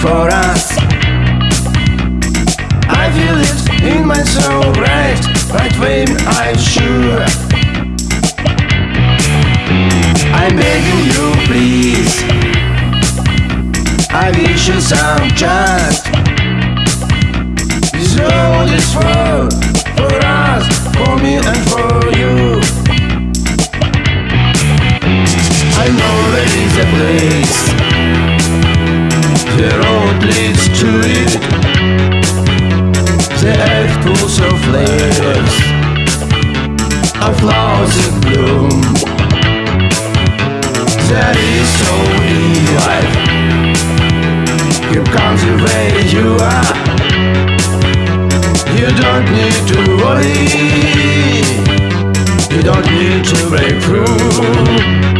for us. I feel it in my soul, right, right when I'm sure. I'm begging you, please. I wish you some just. This road is for, for us, for me and for you. I know there is a place. The road leads to it. The earth pulls of flares, of flowers in bloom. That is so life. You come to where you are. You don't need to worry. You don't need to break through.